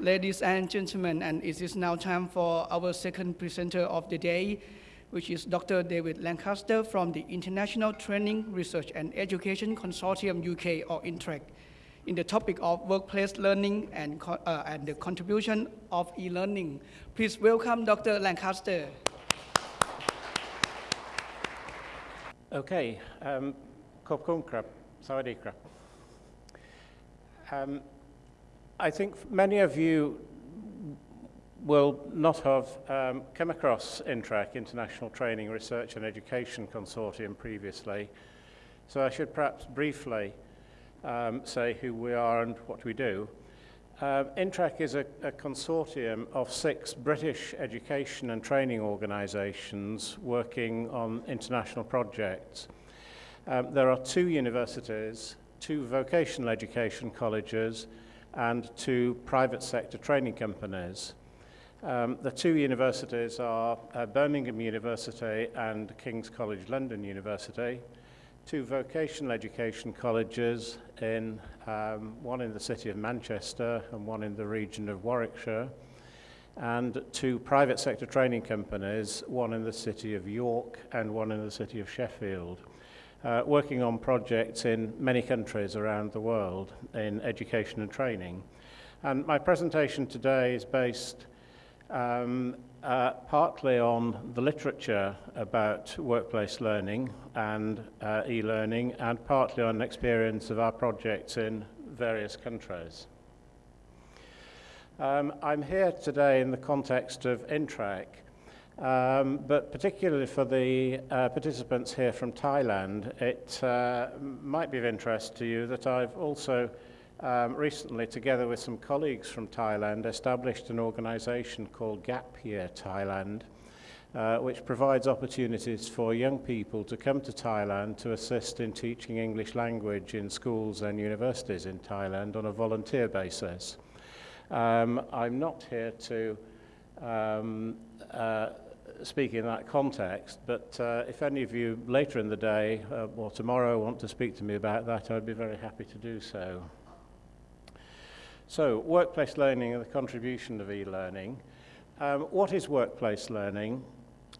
Ladies and gentlemen, and it is now time for our second presenter of the day, which is Dr. David Lancaster from the International Training, Research and Education Consortium UK, or INTREC, in the topic of workplace learning and, uh, and the contribution of e-learning. Please welcome Dr. Lancaster. Okay, um, ขอบคุณครับสวัสดีครับ I think many of you will not have um, come across INTRAC, International Training, Research and Education Consortium, previously. So I should perhaps briefly um, say who we are and what we do. Uh, INTRAC is a, a consortium of six British education and training organisations working on international projects. Um, there are two universities, two vocational education colleges, and two private sector training companies. Um, the two universities are uh, Birmingham University and King's College London University, two vocational education colleges, in um, one in the city of Manchester and one in the region of Warwickshire, and two private sector training companies, one in the city of York and one in the city of Sheffield. Uh, working on projects in many countries around the world in education and training. And my presentation today is based um, uh, partly on the literature about workplace learning and uh, e-learning and partly on experience of our projects in various countries. Um, I'm here today in the context of INTRAC, Um, but particularly for the uh, participants here from Thailand, it uh, might be of interest to you that I've also um, recently, together with some colleagues from Thailand, established an organization called Gap Year Thailand, uh, which provides opportunities for young people to come to Thailand to assist in teaching English language in schools and universities in Thailand on a volunteer basis. Um, I'm not here to um, uh, speak in that context, but uh, if any of you later in the day uh, or tomorrow want to speak to me about that, I'd be very happy to do so. So, workplace learning and the contribution of e-learning. Um, what is workplace learning?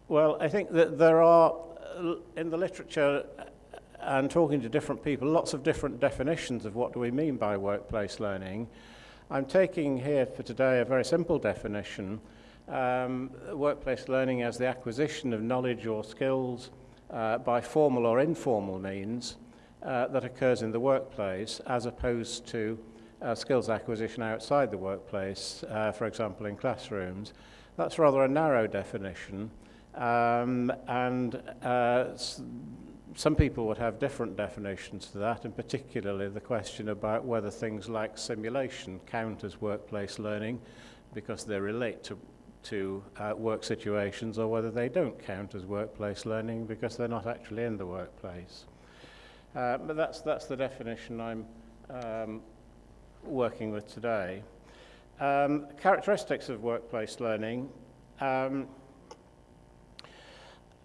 Well, I think that there are, uh, in the literature uh, and talking to different people, lots of different definitions of what do we mean by workplace learning. I'm taking here for today a very simple definition, um, workplace learning as the acquisition of knowledge or skills uh, by formal or informal means uh, that occurs in the workplace as opposed to uh, skills acquisition outside the workplace, uh, for example, in classrooms. That's rather a narrow definition, um, and uh, some people would have different definitions to that, and particularly the question about whether things like simulation count as workplace learning because they relate to to uh, work situations or whether they don't count as workplace learning because they're not actually in the workplace. Uh, but that's, that's the definition I'm um, working with today. Um, characteristics of workplace learning. Um,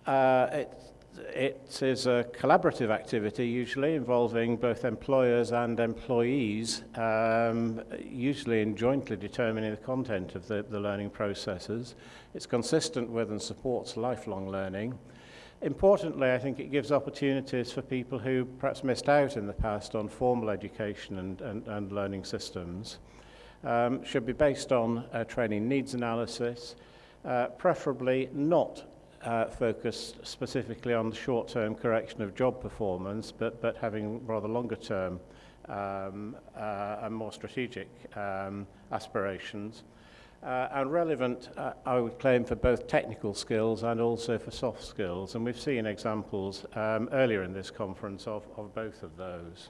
uh, it, it is a collaborative activity usually involving both employers and employees, um, usually in jointly determining the content of the, the learning processes. It's consistent with and supports lifelong learning. Importantly, I think it gives opportunities for people who perhaps missed out in the past on formal education and, and, and learning systems. Um, should be based on uh, training needs analysis, uh, preferably not uh, focused specifically on the short-term correction of job performance, but, but having rather longer-term um, uh, and more strategic um, aspirations. Uh, and relevant, uh, I would claim, for both technical skills and also for soft skills. And we've seen examples um, earlier in this conference of, of both of those.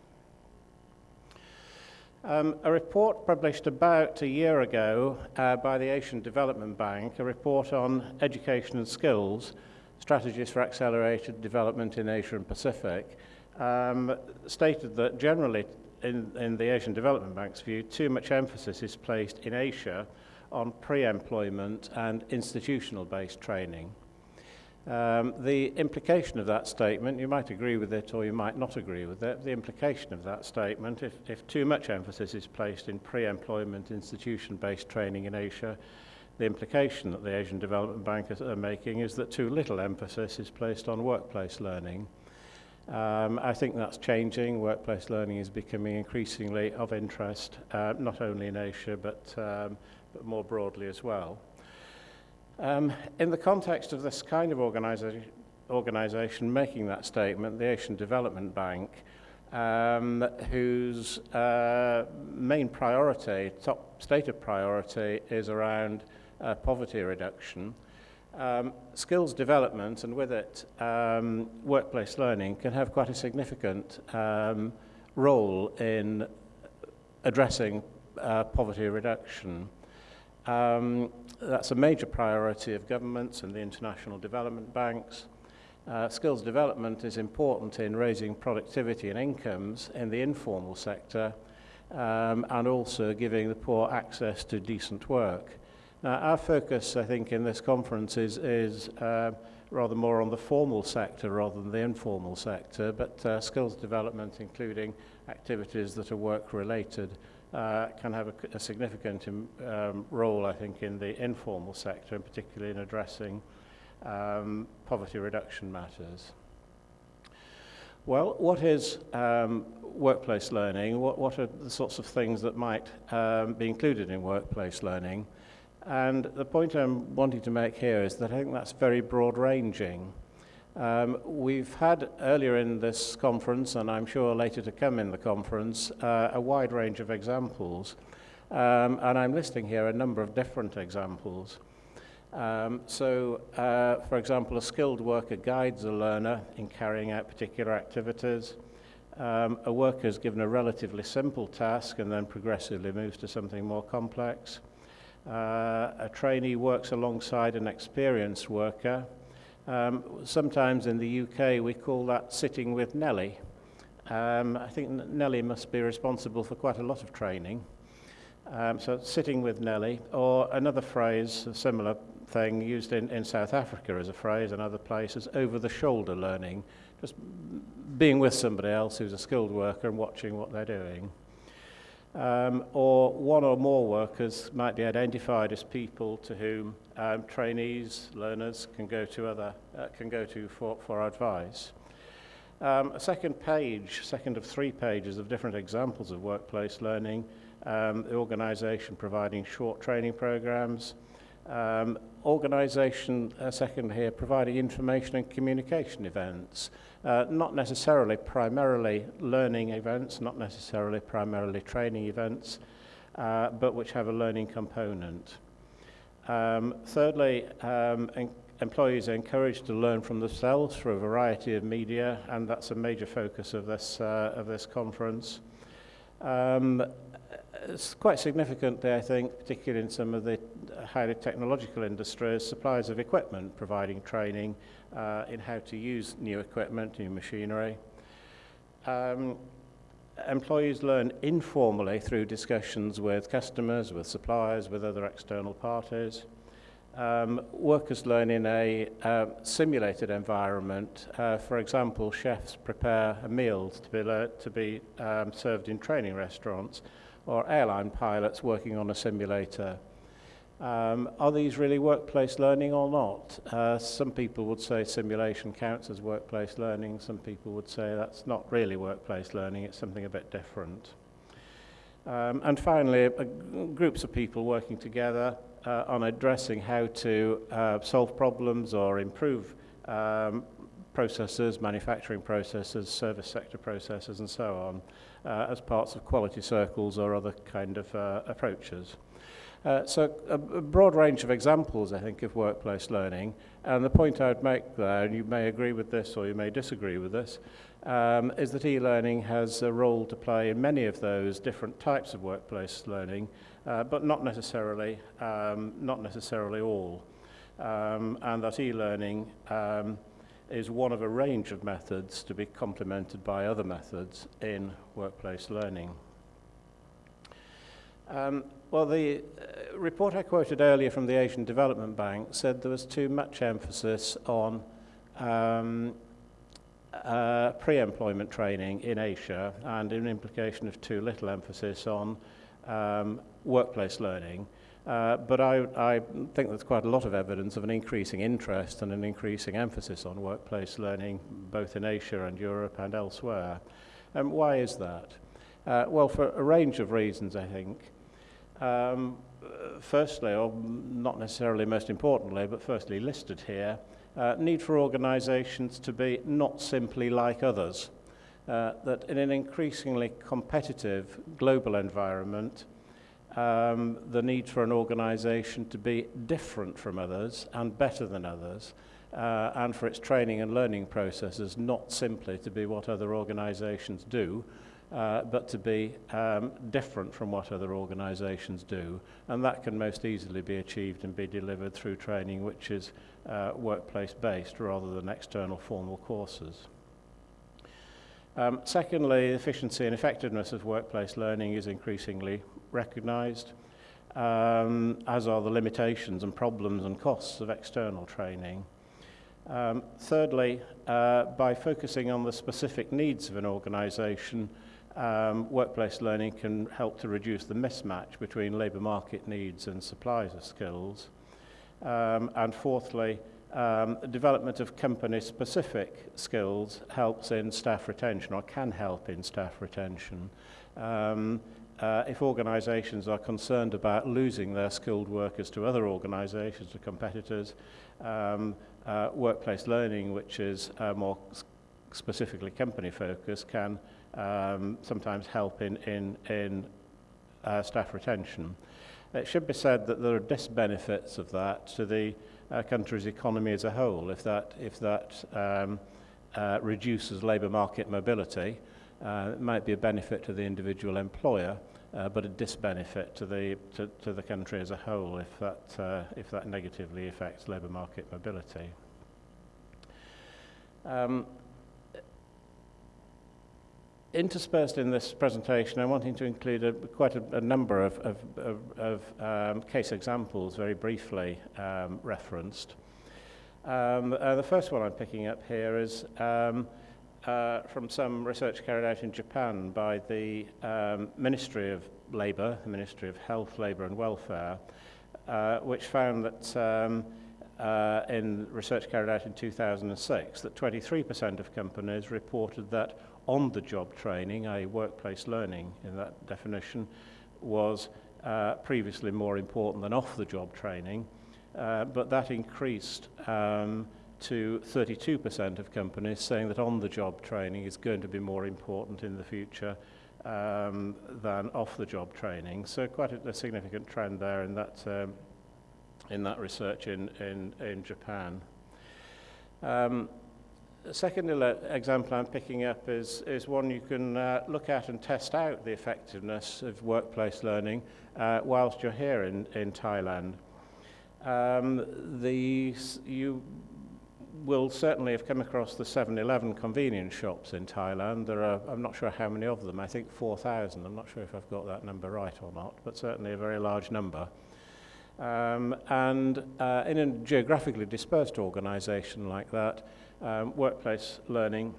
Um, a report published about a year ago uh, by the Asian Development Bank, a report on education and skills, strategies for accelerated development in Asia and Pacific, um, stated that generally in, in the Asian Development Bank's view, too much emphasis is placed in Asia on pre-employment and institutional-based training. Um, the implication of that statement, you might agree with it or you might not agree with it, the implication of that statement, if, if too much emphasis is placed in pre-employment institution-based training in Asia, the implication that the Asian Development Bank are making is that too little emphasis is placed on workplace learning. Um, I think that's changing. Workplace learning is becoming increasingly of interest, uh, not only in Asia, but, um, but more broadly as well. Um, in the context of this kind of organization, organization making that statement, the Asian Development Bank, um, whose uh, main priority, top stated priority, is around uh, poverty reduction, um, skills development and with it um, workplace learning can have quite a significant um, role in addressing uh, poverty reduction. Um, that's a major priority of governments and the international development banks. Uh, skills development is important in raising productivity and incomes in the informal sector um, and also giving the poor access to decent work. Now, our focus, I think, in this conference is, is uh, rather more on the formal sector rather than the informal sector, but uh, skills development, including activities that are work-related, uh, can have a, a significant um, role, I think, in the informal sector, and particularly in addressing um, poverty reduction matters. Well, what is um, workplace learning? What, what are the sorts of things that might um, be included in workplace learning? And the point I'm wanting to make here is that I think that's very broad ranging. Um, we've had earlier in this conference, and I'm sure later to come in the conference, uh, a wide range of examples. Um, and I'm listing here a number of different examples. Um, so, uh, for example, a skilled worker guides a learner in carrying out particular activities. Um, a worker is given a relatively simple task and then progressively moves to something more complex. Uh, a trainee works alongside an experienced worker Um, sometimes in the UK we call that sitting with Nelly. Um, I think Nelly must be responsible for quite a lot of training. Um, so sitting with Nelly, or another phrase, a similar thing used in, in South Africa as a phrase and other places, over the shoulder learning, just being with somebody else who's a skilled worker and watching what they're doing um, or one or more workers might be identified as people to whom um, trainees, learners can go to other uh, can go to for, for advice. Um, a second page, second of three pages of different examples of workplace learning, um, the organisation providing short training programs, Um, organisation, uh, second here, providing information and communication events, uh, not necessarily primarily learning events, not necessarily primarily training events, uh, but which have a learning component. Um, thirdly, um, en employees are encouraged to learn from themselves through a variety of media, and that's a major focus of this, uh, of this conference. Um, it's quite significantly, I think, particularly in some of the uh, highly technological industries, suppliers of equipment providing training uh, in how to use new equipment, new machinery. Um, employees learn informally through discussions with customers, with suppliers, with other external parties. Um, workers learn in a uh, simulated environment. Uh, for example, chefs prepare meals to be, to be um, served in training restaurants or airline pilots working on a simulator. Um, are these really workplace learning or not? Uh, some people would say simulation counts as workplace learning. Some people would say that's not really workplace learning, it's something a bit different. Um, and finally, uh, groups of people working together uh, on addressing how to uh, solve problems or improve um, processes, manufacturing processes, service sector processes, and so on, uh, as parts of quality circles or other kind of uh, approaches. Uh, so a, a broad range of examples, I think, of workplace learning. And the point I would make there, and you may agree with this or you may disagree with this, um, is that e-learning has a role to play in many of those different types of workplace learning, uh, but not necessarily, um, not necessarily all. Um, and that e-learning um, is one of a range of methods to be complemented by other methods in workplace learning. Um, well, the, uh, report I quoted earlier from the Asian Development Bank said there was too much emphasis on um, uh, pre-employment training in Asia and an implication of too little emphasis on um, workplace learning. Uh, but I, I think there's quite a lot of evidence of an increasing interest and an increasing emphasis on workplace learning, both in Asia and Europe and elsewhere. And why is that? Uh, well, for a range of reasons, I think. Um, firstly, or not necessarily most importantly, but firstly listed here, uh, need for organisations to be not simply like others. Uh, that in an increasingly competitive global environment, um, the need for an organisation to be different from others and better than others, uh, and for its training and learning processes not simply to be what other organisations do, uh, but to be um, different from what other organisations do. And that can most easily be achieved and be delivered through training which is uh, workplace-based rather than external formal courses. Um, secondly, the efficiency and effectiveness of workplace learning is increasingly recognised, um, as are the limitations and problems and costs of external training. Um, thirdly, uh, by focusing on the specific needs of an organisation, um, workplace learning can help to reduce the mismatch between labour market needs and supplies of skills. Um, and fourthly, um, development of company-specific skills helps in staff retention or can help in staff retention. Um, uh, if organisations are concerned about losing their skilled workers to other organisations, to competitors, um, uh, workplace learning, which is uh, more specifically company focused, can um, sometimes help in, in, in uh, staff retention. It should be said that there are disbenefits of that to the a country's economy as a whole if that, if that um, uh, reduces labour market mobility. Uh, it might be a benefit to the individual employer, uh, but a disbenefit to the, to, to the country as a whole if that, uh, if that negatively affects labour market mobility. Um, interspersed in this presentation, I'm wanting to include a, quite a, a number of, of, of, of um, case examples, very briefly um, referenced. Um, uh, the first one I'm picking up here is um, uh, from some research carried out in Japan by the um, Ministry of Labour, the Ministry of Health, Labour and Welfare, uh, which found that um, uh, in research carried out in 2006 that 23% of companies reported that on the job training, a workplace learning in that definition, was uh, previously more important than off the job training, uh, but that increased um, to 32% of companies saying that on the job training is going to be more important in the future um, than off the job training. So, quite a, a significant trend there in that, um, in that research in, in, in Japan. Um, The second example I'm picking up is, is one you can uh, look at and test out the effectiveness of workplace learning uh, whilst you're here in, in Thailand. Um, the, you will certainly have come across the 7-Eleven convenience shops in Thailand. There are, I'm not sure how many of them, I think 4,000. I'm not sure if I've got that number right or not, but certainly a very large number. Um, and uh, in a geographically dispersed organisation like that, um, workplace learning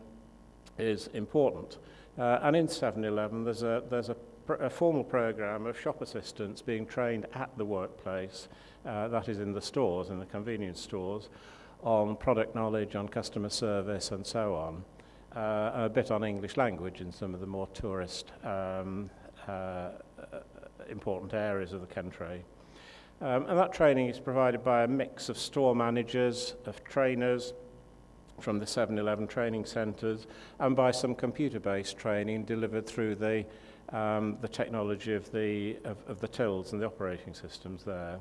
is important. Uh, and in 7-Eleven, there's a, there's a, pr a formal program of shop assistants being trained at the workplace, uh, that is in the stores, in the convenience stores, on product knowledge, on customer service, and so on. Uh, a bit on English language in some of the more tourist um, uh, important areas of the country. Um, and that training is provided by a mix of store managers, of trainers, from the 7-Eleven training centres and by some computer-based training delivered through the, um, the technology of the, of, of the tills and the operating systems there.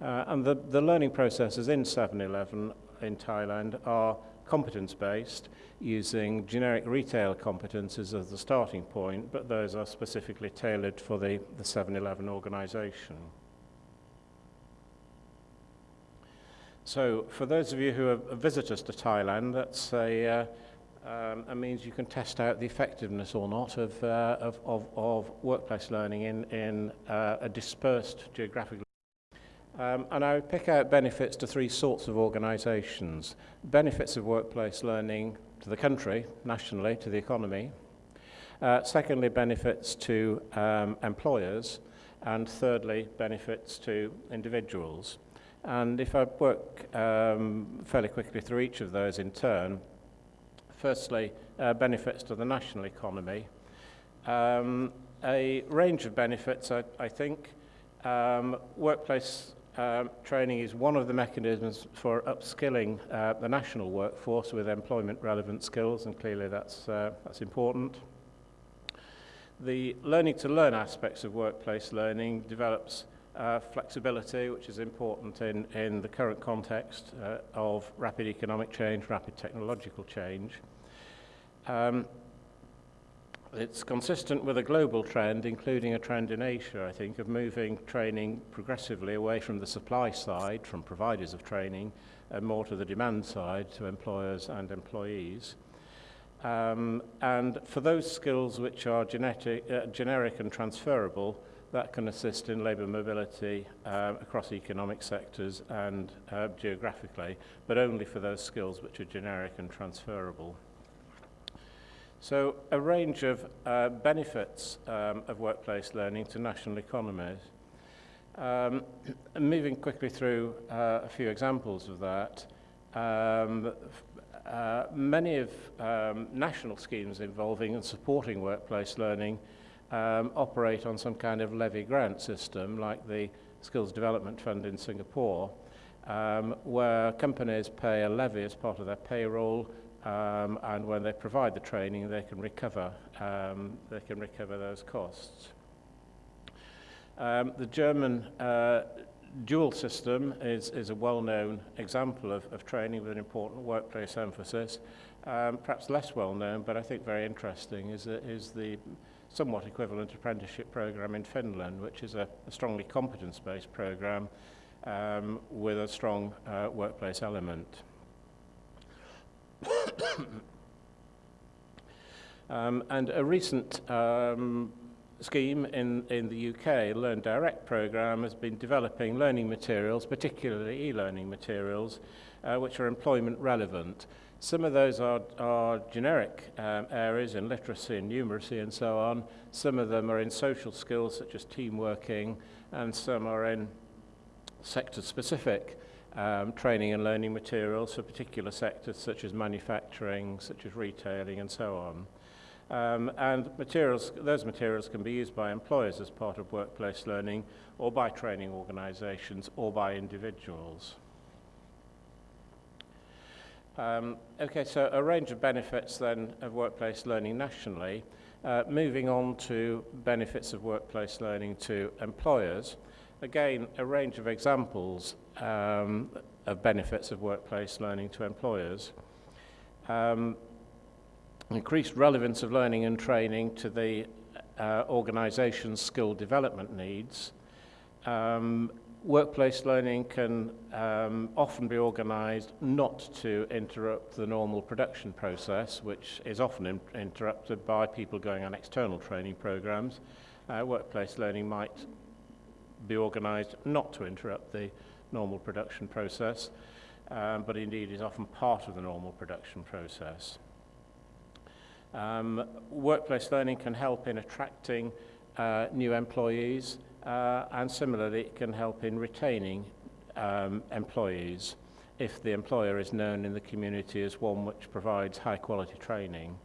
Uh, and the, the learning processes in 7-Eleven in Thailand are competence-based, using generic retail competences as the starting point, but those are specifically tailored for the, the 7-Eleven organisation. So for those of you who are visitors to Thailand, that's a, uh, um, a means you can test out the effectiveness or not of, uh, of, of, of workplace learning in, in uh, a dispersed geographically Um, and I would pick out benefits to three sorts of organisations. Benefits of workplace learning to the country, nationally, to the economy. Uh, secondly, benefits to um, employers. And thirdly, benefits to individuals. And if I work um, fairly quickly through each of those in turn, firstly, uh, benefits to the national economy. Um, a range of benefits, I, I think. Um, workplace um, training is one of the mechanisms for upskilling uh, the national workforce with employment relevant skills, and clearly that's, uh, that's important. The learning to learn aspects of workplace learning develops uh, flexibility, which is important in, in the current context uh, of rapid economic change, rapid technological change. Um, it's consistent with a global trend, including a trend in Asia, I think, of moving training progressively away from the supply side, from providers of training, and more to the demand side, to employers and employees. Um, and for those skills which are genetic, uh, generic and transferable, that can assist in labour mobility uh, across economic sectors and uh, geographically, but only for those skills which are generic and transferable. So a range of uh, benefits um, of workplace learning to national economies. Um, moving quickly through uh, a few examples of that, um, uh, many of um, national schemes involving and supporting workplace learning um, operate on some kind of levy grant system like the Skills Development Fund in Singapore, um, where companies pay a levy as part of their payroll um, and when they provide the training they can recover um, they can recover those costs. Um, the German uh, dual system is, is a well-known example of, of training with an important workplace emphasis. Um, perhaps less well-known, but I think very interesting, is, is the somewhat equivalent apprenticeship program in Finland, which is a, a strongly competence-based program um, with a strong uh, workplace element. um, and a recent um, scheme in, in the UK, Learn Direct program, has been developing learning materials, particularly e-learning materials, uh, which are employment relevant. Some of those are, are generic um, areas in literacy and numeracy and so on. Some of them are in social skills such as team working, and some are in sector-specific um, training and learning materials for particular sectors such as manufacturing, such as retailing and so on. Um, and materials, those materials can be used by employers as part of workplace learning or by training organizations or by individuals. Um, okay, so a range of benefits then of workplace learning nationally. Uh, moving on to benefits of workplace learning to employers. Again, a range of examples um, of benefits of workplace learning to employers. Um, increased relevance of learning and training to the uh, organization's skill development needs. Um, workplace learning can um, often be organized not to interrupt the normal production process, which is often in interrupted by people going on external training programs. Uh, workplace learning might be organized not to interrupt the normal production process, um, but indeed is often part of the normal production process. Um, workplace learning can help in attracting uh, new employees uh, and similarly it can help in retaining um, employees if the employer is known in the community as one which provides high quality training.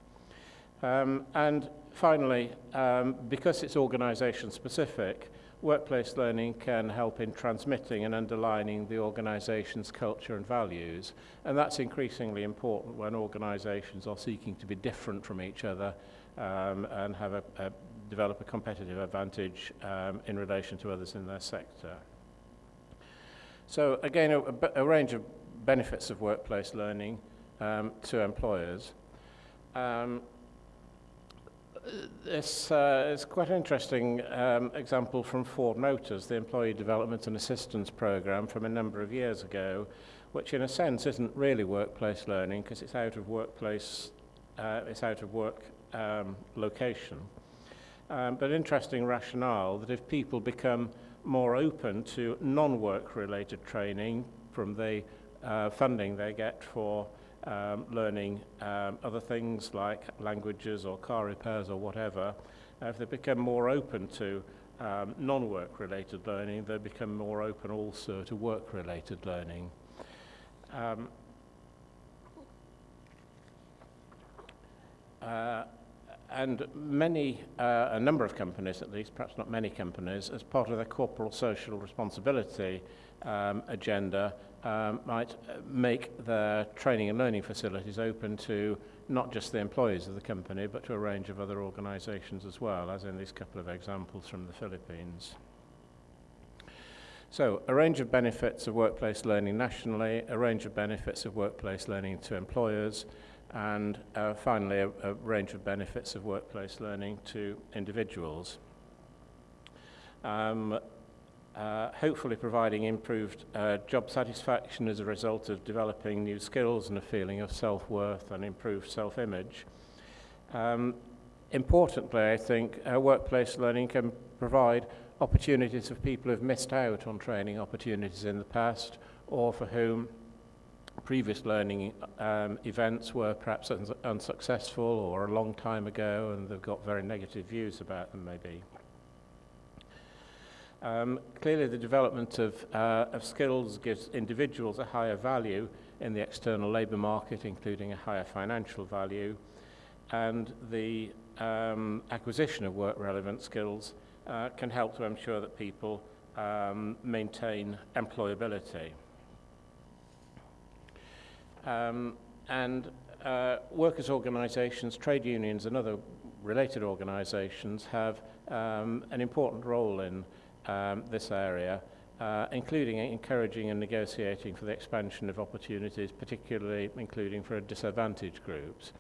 Um, and finally, um, because it's organisation specific, workplace learning can help in transmitting and underlining the organisation's culture and values. And that's increasingly important when organisations are seeking to be different from each other um, and have a, a, develop a competitive advantage um, in relation to others in their sector. So again, a, a range of benefits of workplace learning um, to employers. Um, this uh, is quite an interesting um, example from Ford Motors, the Employee Development and Assistance Program from a number of years ago, which in a sense isn't really workplace learning because it's out of workplace, uh, it's out of work um, location. Um, but interesting rationale that if people become more open to non-work related training from the uh, funding they get for um, learning um, other things like languages or car repairs or whatever, uh, if they become more open to um, non-work related learning, they become more open also to work related learning. Um, uh, and many, uh, a number of companies at least, perhaps not many companies, as part of their corporate social responsibility um, agenda, um, might uh, make their training and learning facilities open to not just the employees of the company, but to a range of other organisations as well, as in these couple of examples from the Philippines. So, a range of benefits of workplace learning nationally, a range of benefits of workplace learning to employers, and uh, finally, a, a range of benefits of workplace learning to individuals. Um, uh, hopefully providing improved uh, job satisfaction as a result of developing new skills and a feeling of self-worth and improved self-image. Um, importantly, I think uh, workplace learning can provide opportunities for people who've missed out on training opportunities in the past or for whom previous learning um, events were perhaps uns unsuccessful or a long time ago and they've got very negative views about them maybe. Um, clearly, the development of, uh, of skills gives individuals a higher value in the external labour market, including a higher financial value, and the um, acquisition of work-relevant skills uh, can help to ensure that people um, maintain employability. Um, and uh, workers' organisations, trade unions and other related organisations have um, an important role in um, this area, uh, including encouraging and negotiating for the expansion of opportunities, particularly including for disadvantaged groups.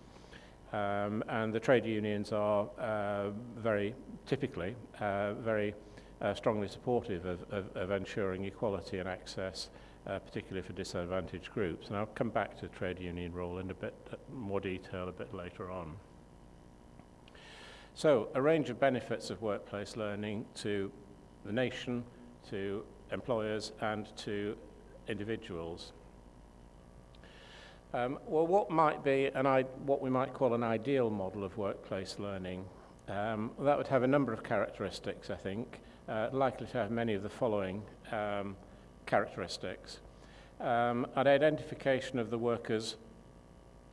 Um, and the trade unions are uh, very typically uh, very uh, strongly supportive of, of, of ensuring equality and access, uh, particularly for disadvantaged groups. And I'll come back to trade union role in a bit more detail a bit later on. So, a range of benefits of workplace learning to the nation, to employers and to individuals. Um, well, what might be an I what we might call an ideal model of workplace learning? Um, that would have a number of characteristics, I think, uh, likely to have many of the following um, characteristics. Um, an identification of the workers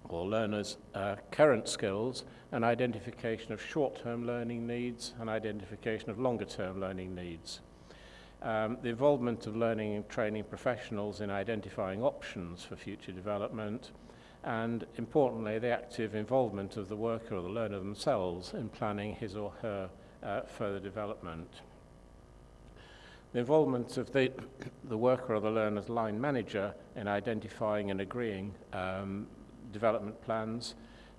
or learners' uh, current skills, an identification of short-term learning needs, an identification of longer-term learning needs. Um, the involvement of learning and training professionals in identifying options for future development, and importantly, the active involvement of the worker or the learner themselves in planning his or her uh, further development. The involvement of the, the worker or the learner's line manager in identifying and agreeing um, development plans,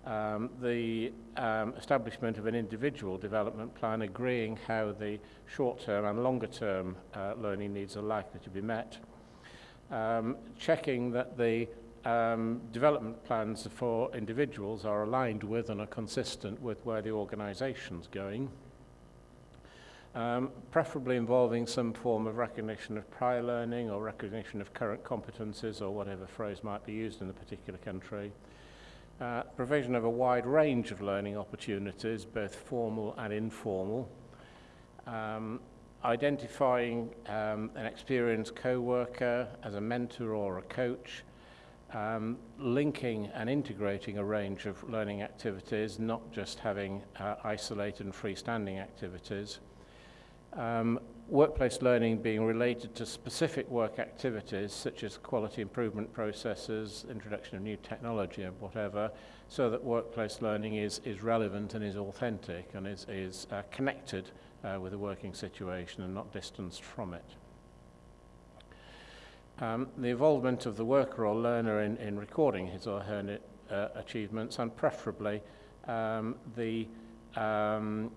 um, the um, establishment of an individual development plan agreeing how the short-term and longer-term uh, learning needs are likely to be met, um, checking that the um, development plans for individuals are aligned with and are consistent with where the organisation's going, um, preferably involving some form of recognition of prior learning or recognition of current competences or whatever phrase might be used in the particular country. Uh, provision of a wide range of learning opportunities, both formal and informal. Um, identifying um, an experienced co-worker as a mentor or a coach, um, linking and integrating a range of learning activities, not just having uh, isolated and freestanding activities, um, workplace learning being related to specific work activities such as quality improvement processes, introduction of new technology and whatever, so that workplace learning is, is relevant and is authentic and is, is uh, connected uh, with the working situation and not distanced from it. Um, the involvement of the worker or learner in, in recording his or her uh, achievements and preferably um, the um,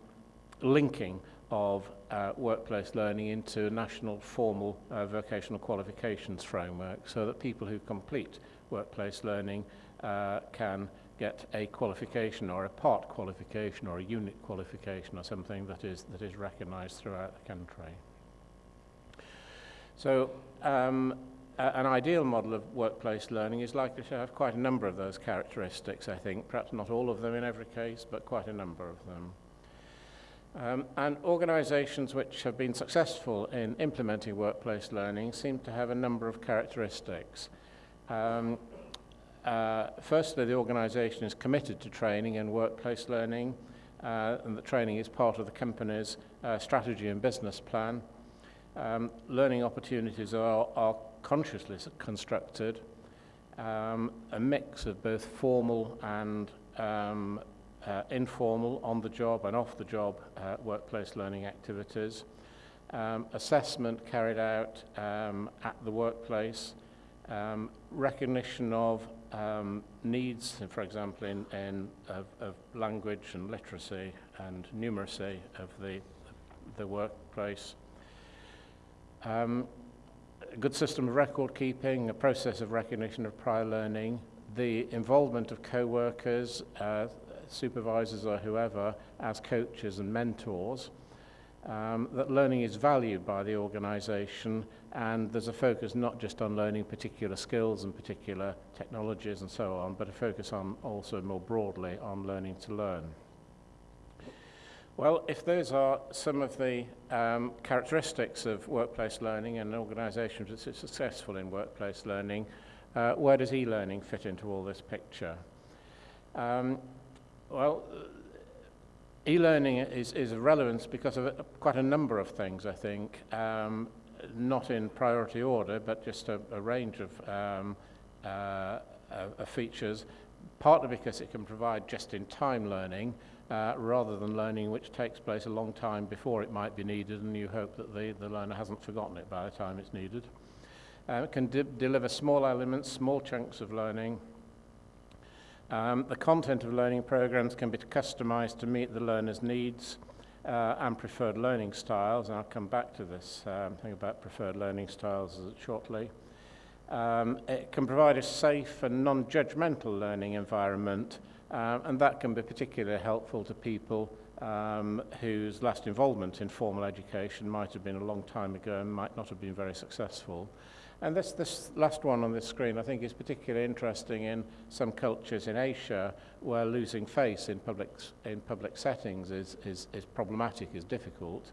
linking of uh, workplace learning into a national formal uh, vocational qualifications framework so that people who complete workplace learning uh, can get a qualification or a part qualification or a unit qualification or something that is, that is recognized throughout the country. So um, an ideal model of workplace learning is likely to have quite a number of those characteristics, I think. Perhaps not all of them in every case, but quite a number of them. Um, and organisations which have been successful in implementing workplace learning seem to have a number of characteristics. Um, uh, firstly, the organisation is committed to training and workplace learning, uh, and the training is part of the company's uh, strategy and business plan. Um, learning opportunities are, are consciously constructed, um, a mix of both formal and um, uh, informal, on-the-job and off-the-job uh, workplace learning activities, um, assessment carried out um, at the workplace, um, recognition of um, needs, for example, in, in of, of language and literacy and numeracy of the, the workplace, um, a good system of record keeping, a process of recognition of prior learning, the involvement of co-workers, uh, supervisors or whoever as coaches and mentors, um, that learning is valued by the organisation and there's a focus not just on learning particular skills and particular technologies and so on, but a focus on also more broadly on learning to learn. Well, if those are some of the um, characteristics of workplace learning and organisations that are successful in workplace learning, uh, where does e-learning fit into all this picture? Um, well, e-learning is, is of relevance because of quite a number of things, I think, um, not in priority order, but just a, a range of, um, uh, of features, partly because it can provide just-in-time learning, uh, rather than learning which takes place a long time before it might be needed and you hope that the, the learner hasn't forgotten it by the time it's needed. Uh, it can de deliver small elements, small chunks of learning. Um, the content of learning programs can be customized to meet the learner's needs uh, and preferred learning styles, and I'll come back to this um, thing about preferred learning styles shortly. Um, it can provide a safe and non-judgmental learning environment, um, and that can be particularly helpful to people um, whose last involvement in formal education might have been a long time ago and might not have been very successful. And this, this last one on this screen I think is particularly interesting in some cultures in Asia where losing face in public, in public settings is, is, is problematic, is difficult.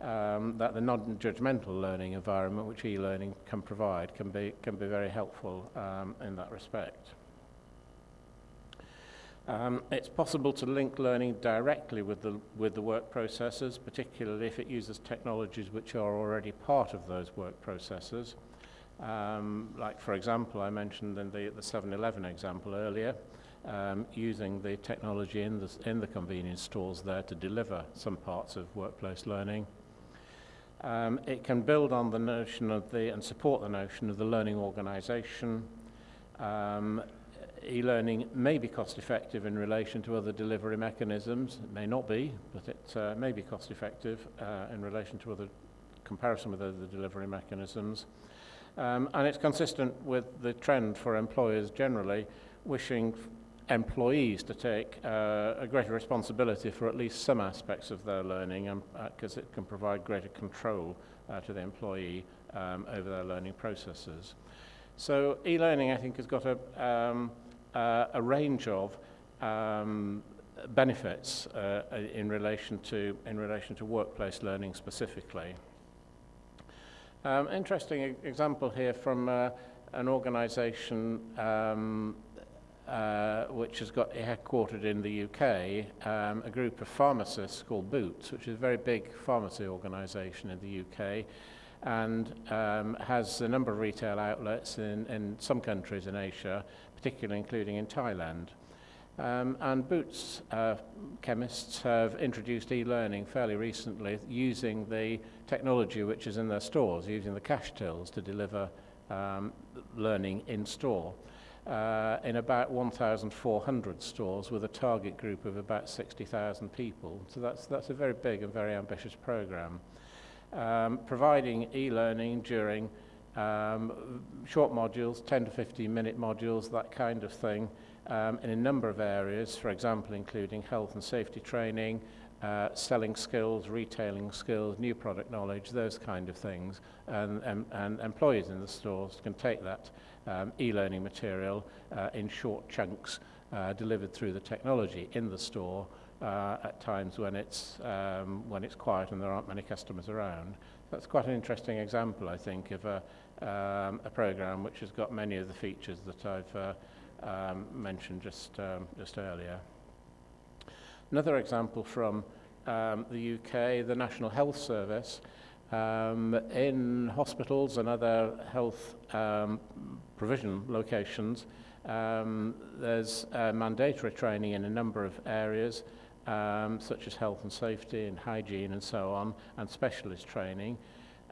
Um, that the non-judgmental learning environment which e-learning can provide can be, can be very helpful um, in that respect. Um, it's possible to link learning directly with the, with the work processes, particularly if it uses technologies which are already part of those work processes. Um, like, for example, I mentioned in the, the 7-Eleven example earlier, um, using the technology in the, in the convenience stores there to deliver some parts of workplace learning. Um, it can build on the notion of the, and support the notion of the learning organization, um, e-learning may be cost effective in relation to other delivery mechanisms. It may not be, but it uh, may be cost effective uh, in relation to other comparison with other delivery mechanisms. Um, and it's consistent with the trend for employers generally wishing employees to take uh, a greater responsibility for at least some aspects of their learning because uh, it can provide greater control uh, to the employee um, over their learning processes. So e-learning, I think, has got a, um, uh, a range of um, benefits uh, in relation to in relation to workplace learning specifically. Um, interesting e-, example here from uh, an organisation um, uh, which has got headquartered in the UK, um, a group of pharmacists called Boots, which is a very big pharmacy organisation in the UK and um, has a number of retail outlets in, in some countries in Asia, particularly including in Thailand. Um, and Boots uh, chemists have introduced e-learning fairly recently using the technology which is in their stores, using the cash tills to deliver um, learning in store uh, in about 1,400 stores with a target group of about 60,000 people. So that's, that's a very big and very ambitious program. Um, providing e-learning during um, short modules, 10 to 15 minute modules, that kind of thing, um, in a number of areas, for example, including health and safety training, uh, selling skills, retailing skills, new product knowledge, those kind of things. And, and, and employees in the stores can take that um, e-learning material uh, in short chunks uh, delivered through the technology in the store uh, at times when it's, um, when it's quiet and there aren't many customers around. That's quite an interesting example, I think, of a, um, a program which has got many of the features that I've uh, um, mentioned just, um, just earlier. Another example from um, the UK, the National Health Service, um, in hospitals and other health um, provision locations, um, there's uh, mandatory training in a number of areas, um, such as health and safety and hygiene and so on, and specialist training.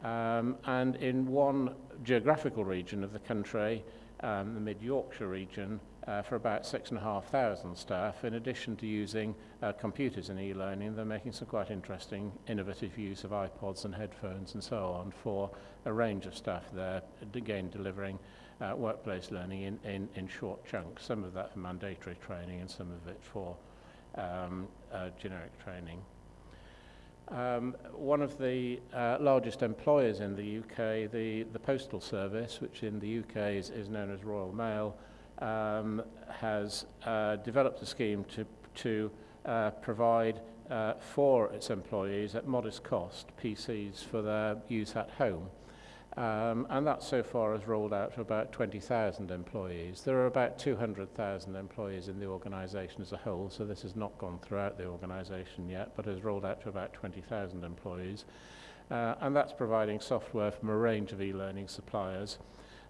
Um, and in one geographical region of the country, um, the Mid Yorkshire region uh, for about six and a half thousand staff. In addition to using uh, computers in e-learning, they're making some quite interesting, innovative use of iPods and headphones and so on for a range of staff there, again delivering uh, workplace learning in, in, in short chunks, some of that for mandatory training and some of it for um, uh, generic training. Um, one of the uh, largest employers in the UK, the, the Postal Service, which in the UK is, is known as Royal Mail, um, has uh, developed a scheme to, to uh, provide uh, for its employees at modest cost PCs for their use at home. Um, and that so far has rolled out to about 20,000 employees. There are about 200,000 employees in the organisation as a whole, so this has not gone throughout the organisation yet, but has rolled out to about 20,000 employees. Uh, and that's providing software from a range of e-learning suppliers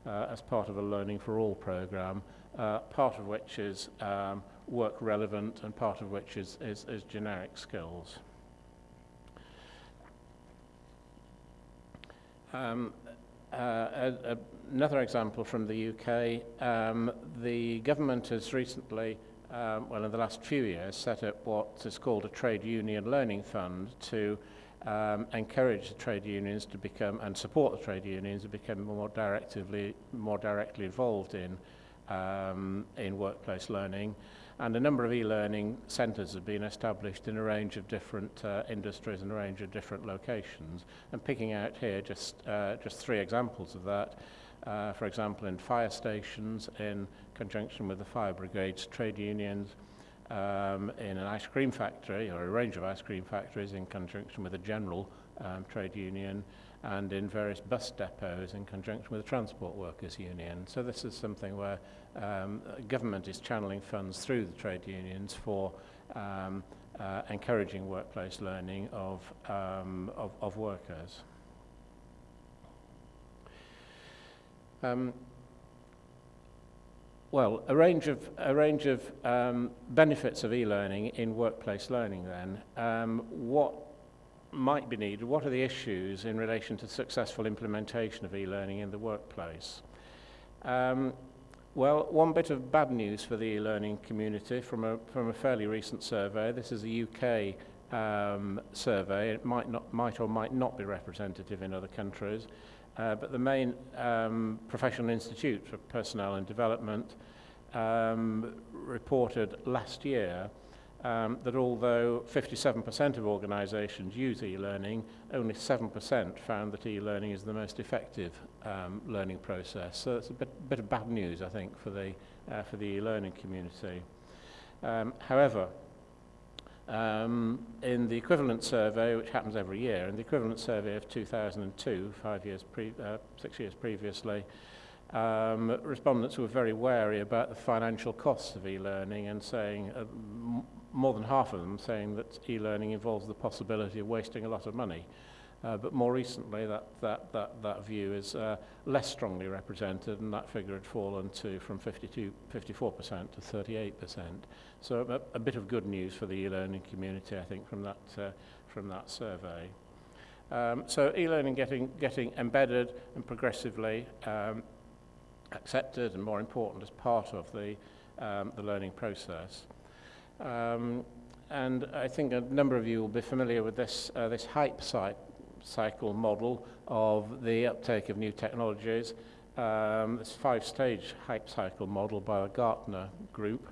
uh, as part of a Learning for All programme, uh, part of which is um, work relevant and part of which is, is, is generic skills. Um, Uh, a, a, another example from the UK, um, the government has recently, um, well, in the last few years, set up what is called a trade union learning fund to um, encourage the trade unions to become and support the trade unions to become more directly more directly involved in um, in workplace learning. And a number of e-learning centres have been established in a range of different uh, industries and a range of different locations. And picking out here just, uh, just three examples of that. Uh, for example, in fire stations, in conjunction with the fire brigades, trade unions, um, in an ice cream factory, or a range of ice cream factories in conjunction with a general um, trade union, and in various bus depots in conjunction with the Transport Workers Union. So this is something where um, government is channeling funds through the trade unions for um, uh, encouraging workplace learning of, um, of, of workers. Um, well, a range of, a range of um, benefits of e-learning in workplace learning then. Um, what might be needed, what are the issues in relation to successful implementation of e-learning in the workplace? Um, well, one bit of bad news for the e-learning community from a, from a fairly recent survey. This is a UK um, survey. It might, not, might or might not be representative in other countries. Uh, but the main um, professional institute for personnel and development um, reported last year um, that although 57% of organisations use e-learning, only 7% found that e-learning is the most effective um, learning process. So it's a bit, bit of bad news, I think, for the, uh, for the e-learning community. Um, however, um, in the equivalent survey, which happens every year, in the equivalent survey of 2002, five years pre uh, six years previously, um, respondents were very wary about the financial costs of e-learning and saying uh, more than half of them saying that e-learning involves the possibility of wasting a lot of money. Uh, but more recently, that, that, that, that view is uh, less strongly represented, and that figure had fallen to from 52, 54% to 38%. So a, a bit of good news for the e-learning community, I think, from that, uh, from that survey. Um, so e-learning getting, getting embedded and progressively um, accepted and more important as part of the, um, the learning process. Um, and I think a number of you will be familiar with this, uh, this hype cy cycle model of the uptake of new technologies. Um, this five-stage hype cycle model by the Gartner group.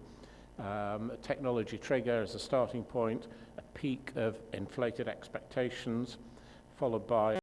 Um, technology trigger as a starting point, a peak of inflated expectations, followed by